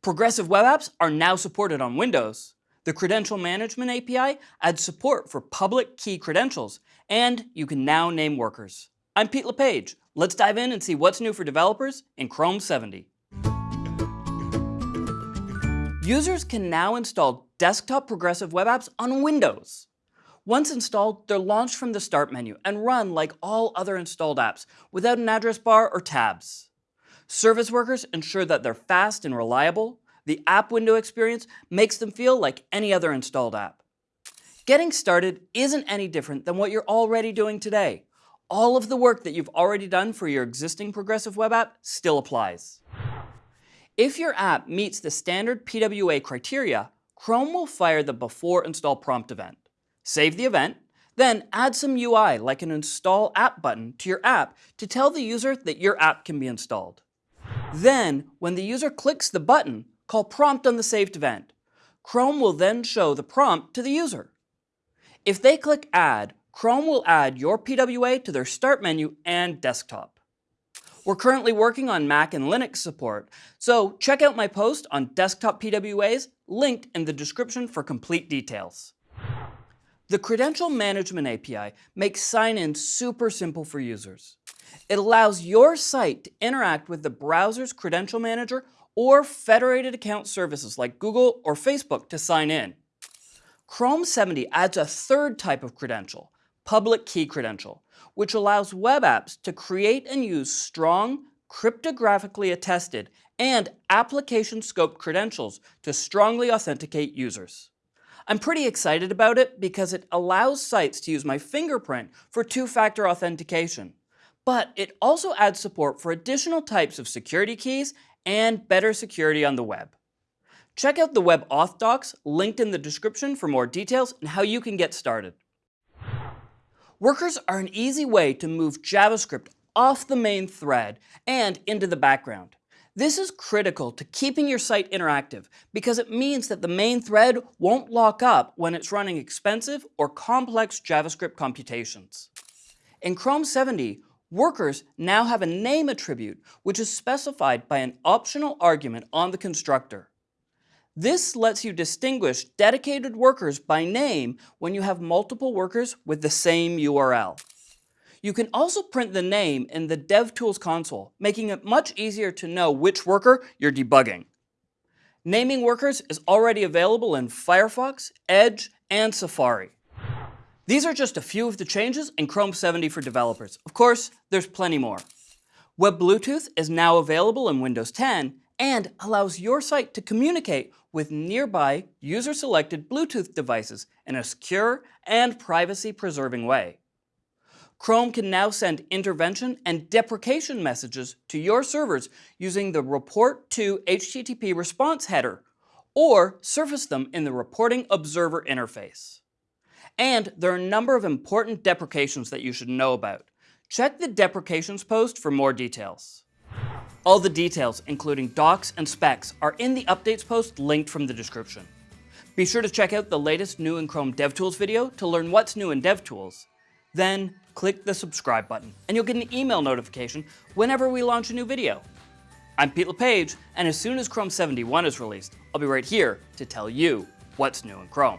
Progressive web apps are now supported on Windows. The Credential Management API adds support for public key credentials, and you can now name workers. I'm Pete LePage. Let's dive in and see what's new for developers in Chrome 70. Users can now install desktop progressive web apps on Windows. Once installed, they're launched from the Start menu and run like all other installed apps without an address bar or tabs. Service workers ensure that they're fast and reliable. The app window experience makes them feel like any other installed app. Getting started isn't any different than what you're already doing today. All of the work that you've already done for your existing progressive web app still applies. If your app meets the standard PWA criteria, Chrome will fire the before install prompt event. Save the event, then add some UI like an install app button to your app to tell the user that your app can be installed. Then, when the user clicks the button, call prompt on the saved event. Chrome will then show the prompt to the user. If they click add, Chrome will add your PWA to their start menu and desktop. We're currently working on Mac and Linux support, so check out my post on desktop PWAs linked in the description for complete details. The Credential Management API makes sign-in super simple for users. It allows your site to interact with the browser's credential manager or federated account services like Google or Facebook to sign in. Chrome 70 adds a third type of credential, public key credential, which allows web apps to create and use strong, cryptographically attested, and application scope credentials to strongly authenticate users. I'm pretty excited about it because it allows sites to use my fingerprint for two-factor authentication but it also adds support for additional types of security keys and better security on the web. Check out the web auth docs linked in the description for more details and how you can get started. Workers are an easy way to move JavaScript off the main thread and into the background. This is critical to keeping your site interactive because it means that the main thread won't lock up when it's running expensive or complex JavaScript computations. In Chrome 70, Workers now have a name attribute, which is specified by an optional argument on the constructor. This lets you distinguish dedicated workers by name when you have multiple workers with the same URL. You can also print the name in the DevTools console, making it much easier to know which worker you're debugging. Naming workers is already available in Firefox, Edge, and Safari. These are just a few of the changes in Chrome 70 for developers. Of course, there's plenty more. Web Bluetooth is now available in Windows 10 and allows your site to communicate with nearby user-selected Bluetooth devices in a secure and privacy-preserving way. Chrome can now send intervention and deprecation messages to your servers using the Report to HTTP response header, or surface them in the Reporting Observer interface. And there are a number of important deprecations that you should know about. Check the deprecations post for more details. All the details, including docs and specs, are in the updates post linked from the description. Be sure to check out the latest new in Chrome DevTools video to learn what's new in DevTools. Then click the subscribe button and you'll get an email notification whenever we launch a new video. I'm Pete LePage, and as soon as Chrome 71 is released, I'll be right here to tell you what's new in Chrome.